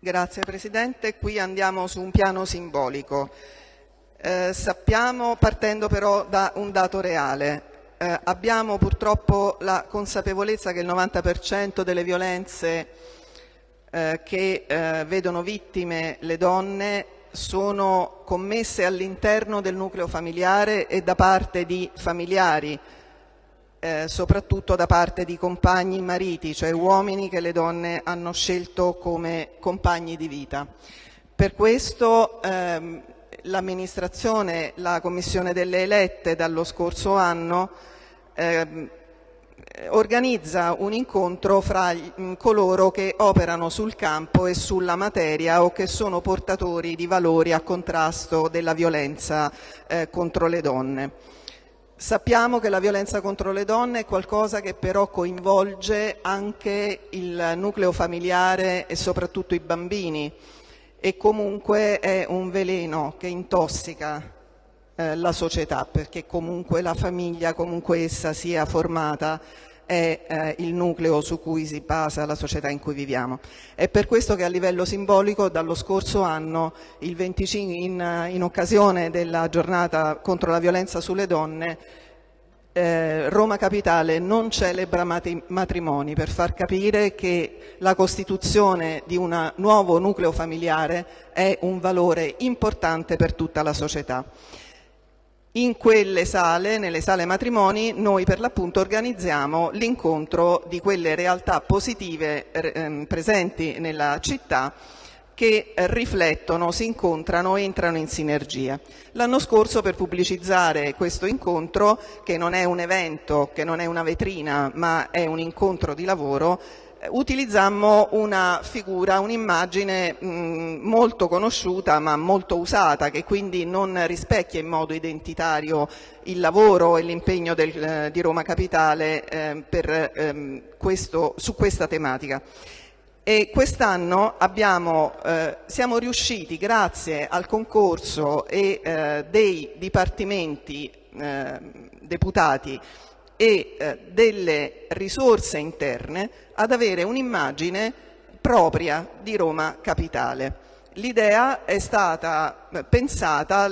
Grazie Presidente, qui andiamo su un piano simbolico. Eh, sappiamo, partendo però da un dato reale, eh, abbiamo purtroppo la consapevolezza che il 90% delle violenze eh, che eh, vedono vittime le donne sono commesse all'interno del nucleo familiare e da parte di familiari, eh, soprattutto da parte di compagni mariti, cioè uomini che le donne hanno scelto come compagni di vita. Per questo ehm, l'amministrazione, la Commissione delle elette dallo scorso anno ehm, organizza un incontro fra coloro che operano sul campo e sulla materia o che sono portatori di valori a contrasto della violenza eh, contro le donne. Sappiamo che la violenza contro le donne è qualcosa che però coinvolge anche il nucleo familiare e soprattutto i bambini e comunque è un veleno che intossica eh, la società perché comunque la famiglia, comunque essa sia formata, è eh, il nucleo su cui si basa la società in cui viviamo. È per questo che a livello simbolico dallo scorso anno, 25, in, in occasione della giornata contro la violenza sulle donne, eh, Roma Capitale non celebra matrimoni per far capire che la costituzione di un nuovo nucleo familiare è un valore importante per tutta la società. In quelle sale, nelle sale matrimoni, noi per l'appunto organizziamo l'incontro di quelle realtà positive eh, presenti nella città che riflettono, si incontrano, entrano in sinergia. L'anno scorso per pubblicizzare questo incontro, che non è un evento, che non è una vetrina, ma è un incontro di lavoro, utilizzammo una figura, un'immagine molto conosciuta ma molto usata che quindi non rispecchia in modo identitario il lavoro e l'impegno eh, di Roma Capitale eh, per, ehm, questo, su questa tematica. Quest'anno eh, siamo riusciti, grazie al concorso e eh, dei dipartimenti eh, deputati e eh, delle risorse interne ad avere un'immagine propria di Roma Capitale. L'idea è stata pensata,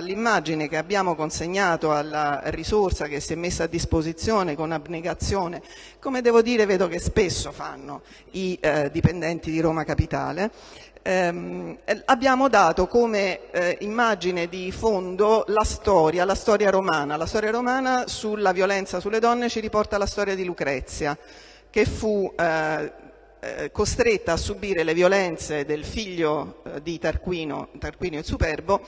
l'immagine che abbiamo consegnato alla risorsa che si è messa a disposizione con abnegazione, come devo dire vedo che spesso fanno i eh, dipendenti di Roma Capitale, ehm, abbiamo dato come eh, immagine di fondo la storia, la storia romana. La storia romana sulla violenza sulle donne ci riporta la storia di Lucrezia, che fu eh, eh, costretta a subire le violenze del figlio eh, di Tarquino, Tarquinio il Superbo,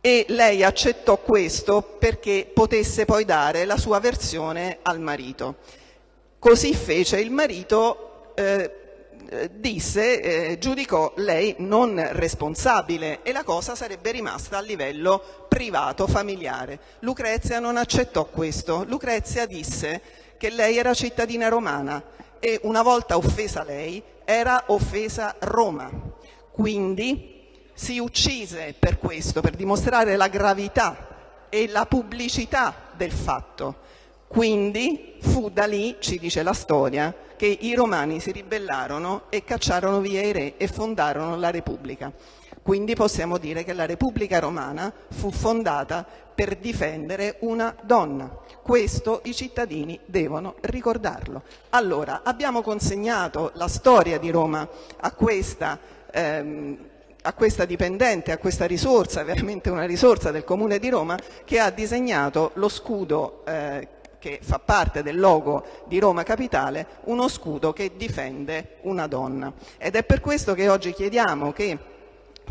e lei accettò questo perché potesse poi dare la sua versione al marito. Così fece il marito eh, eh, disse, eh, giudicò lei non responsabile e la cosa sarebbe rimasta a livello privato, familiare. Lucrezia non accettò questo. Lucrezia disse che lei era cittadina romana e una volta offesa lei era offesa Roma. Quindi si uccise per questo, per dimostrare la gravità e la pubblicità del fatto. Quindi fu da lì, ci dice la storia, che i romani si ribellarono e cacciarono via i re e fondarono la Repubblica. Quindi possiamo dire che la Repubblica Romana fu fondata per difendere una donna. Questo i cittadini devono ricordarlo. Allora, abbiamo consegnato la storia di Roma a questa ehm, a questa dipendente, a questa risorsa, veramente una risorsa del Comune di Roma, che ha disegnato lo scudo eh, che fa parte del logo di Roma Capitale, uno scudo che difende una donna. Ed è per questo che oggi chiediamo che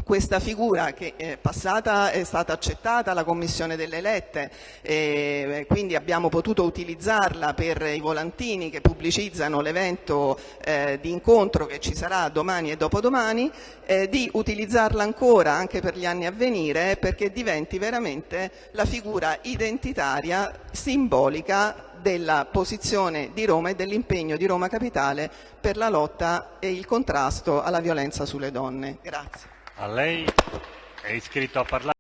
questa figura che è passata è stata accettata alla Commissione delle elette e quindi abbiamo potuto utilizzarla per i volantini che pubblicizzano l'evento eh, di incontro che ci sarà domani e dopodomani, eh, di utilizzarla ancora anche per gli anni a venire perché diventi veramente la figura identitaria, simbolica della posizione di Roma e dell'impegno di Roma Capitale per la lotta e il contrasto alla violenza sulle donne. Grazie. A lei è iscritto a parlare.